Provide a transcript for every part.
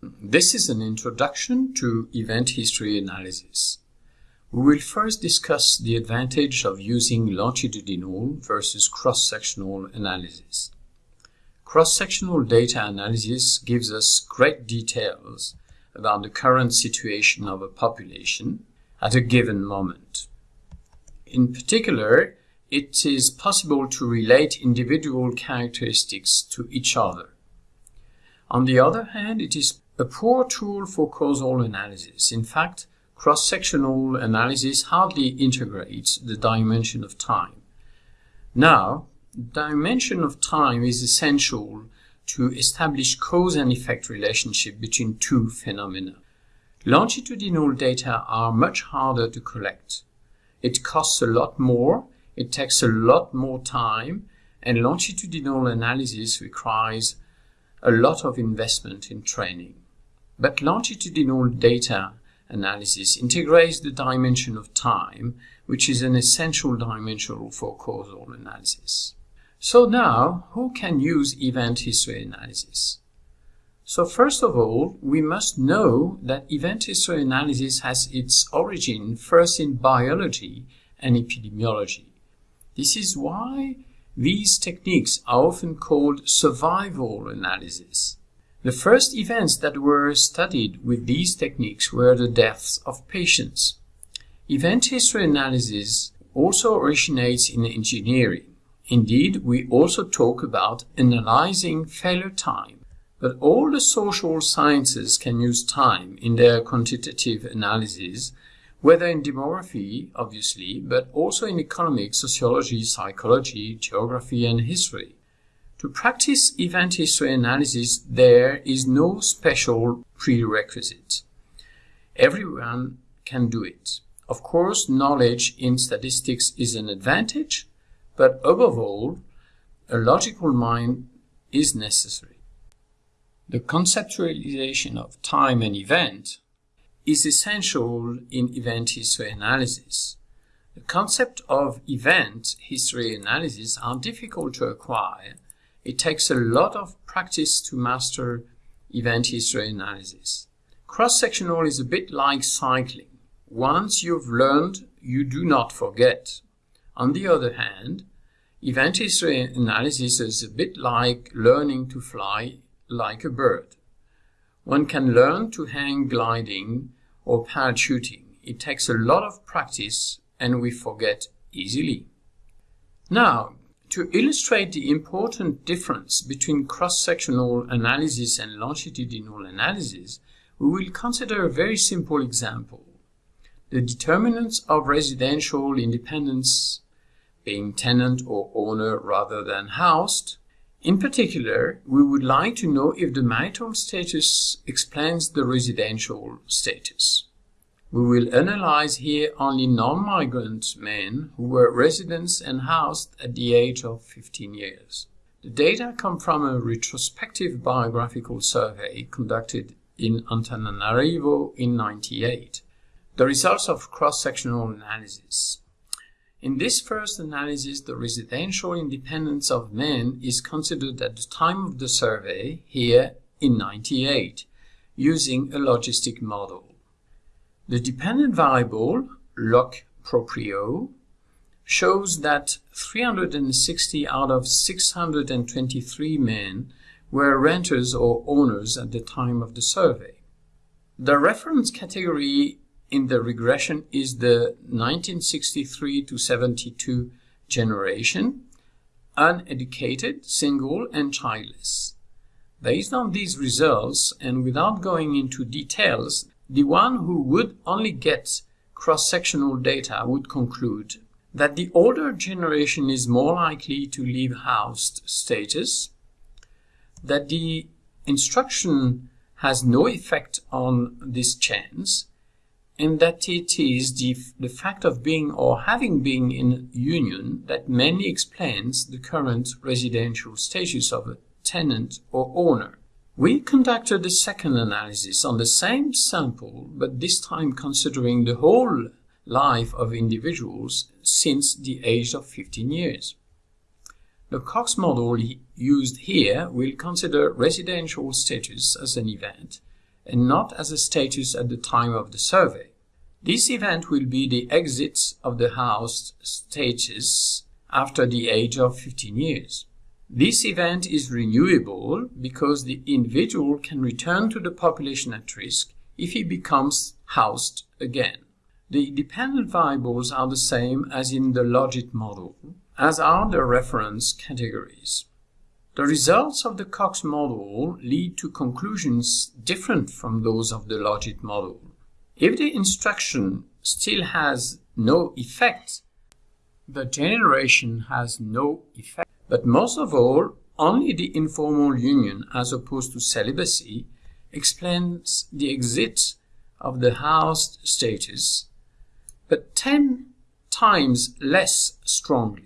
This is an introduction to event history analysis. We will first discuss the advantage of using longitudinal versus cross-sectional analysis. Cross-sectional data analysis gives us great details about the current situation of a population at a given moment. In particular, it is possible to relate individual characteristics to each other. On the other hand, it is a poor tool for causal analysis. In fact, cross-sectional analysis hardly integrates the dimension of time. Now, dimension of time is essential to establish cause and effect relationship between two phenomena. Longitudinal data are much harder to collect. It costs a lot more, it takes a lot more time, and longitudinal analysis requires a lot of investment in training. But longitudinal data analysis integrates the dimension of time, which is an essential dimension for causal analysis. So now, who can use event history analysis? So first of all, we must know that event history analysis has its origin first in biology and epidemiology. This is why these techniques are often called survival analysis. The first events that were studied with these techniques were the deaths of patients. Event history analysis also originates in engineering. Indeed, we also talk about analyzing failure time. But all the social sciences can use time in their quantitative analysis, whether in demography, obviously, but also in economics, sociology, psychology, geography, and history. To practice event history analysis, there is no special prerequisite. Everyone can do it. Of course, knowledge in statistics is an advantage, but above all, a logical mind is necessary. The conceptualization of time and event is essential in event history analysis. The concept of event history analysis are difficult to acquire it takes a lot of practice to master event history analysis. Cross-sectional is a bit like cycling. Once you've learned, you do not forget. On the other hand, event history analysis is a bit like learning to fly like a bird. One can learn to hang gliding or parachuting. It takes a lot of practice and we forget easily. Now, to illustrate the important difference between cross-sectional analysis and longitudinal analysis, we will consider a very simple example. The determinants of residential independence being tenant or owner rather than housed. In particular, we would like to know if the marital status explains the residential status. We will analyze here only non-migrant men who were residents and housed at the age of 15 years. The data come from a retrospective biographical survey conducted in Antananarivo in 98. The results of cross-sectional analysis. In this first analysis, the residential independence of men is considered at the time of the survey, here in 98, using a logistic model. The dependent variable, loc proprio, shows that 360 out of 623 men were renters or owners at the time of the survey. The reference category in the regression is the 1963 to 72 generation, uneducated, single, and childless. Based on these results, and without going into details, the one who would only get cross-sectional data would conclude that the older generation is more likely to leave housed status, that the instruction has no effect on this chance, and that it is the, the fact of being or having been in union that mainly explains the current residential status of a tenant or owner. We conducted a second analysis on the same sample, but this time considering the whole life of individuals since the age of 15 years. The Cox model used here will consider residential status as an event and not as a status at the time of the survey. This event will be the exit of the house status after the age of 15 years. This event is renewable because the individual can return to the population at risk if he becomes housed again. The dependent variables are the same as in the logit model, as are the reference categories. The results of the Cox model lead to conclusions different from those of the logit model. If the instruction still has no effect, the generation has no effect. But most of all, only the informal union, as opposed to celibacy, explains the exit of the housed status, but 10 times less strongly.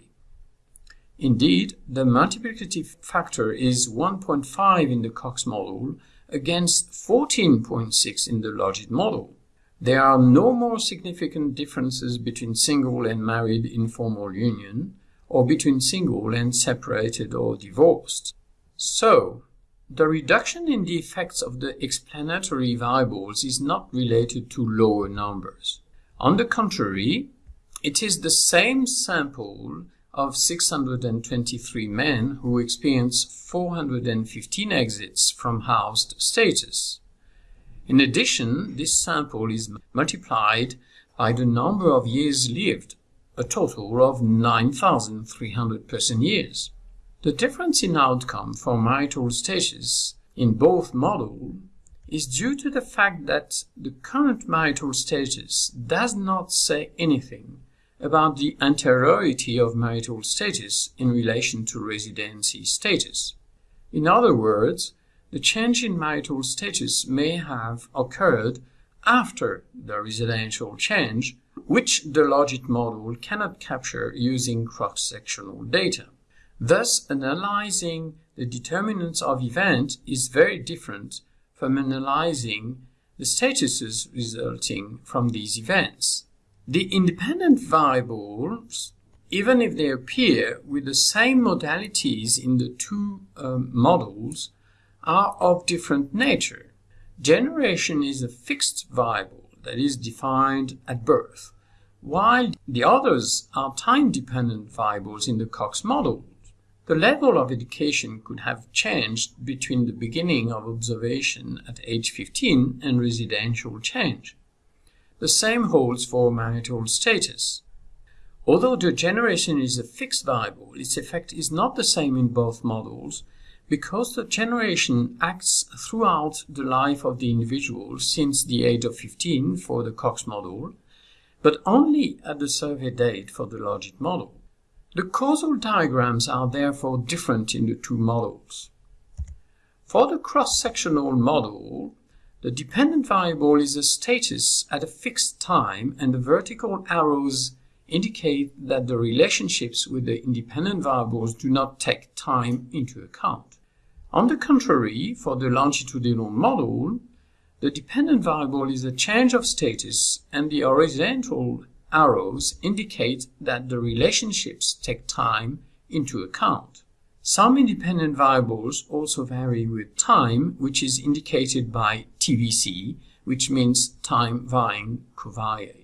Indeed, the multiplicative factor is 1.5 in the Cox model against 14.6 in the Logit model. There are no more significant differences between single and married informal union, or between single and separated or divorced. So, the reduction in the effects of the explanatory variables is not related to lower numbers. On the contrary, it is the same sample of 623 men who experienced 415 exits from housed status. In addition, this sample is multiplied by the number of years lived, a total of 9,300 person years. The difference in outcome for marital status in both models is due to the fact that the current marital status does not say anything about the anteriority of marital status in relation to residency status. In other words, the change in marital status may have occurred after the residential change, which the logit model cannot capture using cross-sectional data. Thus, analyzing the determinants of event is very different from analyzing the statuses resulting from these events. The independent variables, even if they appear with the same modalities in the two um, models, are of different nature. Generation is a fixed variable that is defined at birth, while the others are time-dependent variables in the Cox model. The level of education could have changed between the beginning of observation at age 15 and residential change. The same holds for marital status. Although the generation is a fixed variable, its effect is not the same in both models because the generation acts throughout the life of the individual since the age of 15 for the Cox model, but only at the survey date for the Logit model. The causal diagrams are therefore different in the two models. For the cross-sectional model, the dependent variable is a status at a fixed time and the vertical arrows indicate that the relationships with the independent variables do not take time into account. On the contrary, for the longitudinal model, the dependent variable is a change of status and the horizontal arrows indicate that the relationships take time into account. Some independent variables also vary with time, which is indicated by TVC, which means time varying covariate.